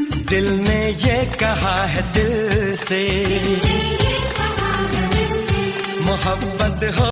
दिल ने ये कहा है दिल से। मोहब्बत हो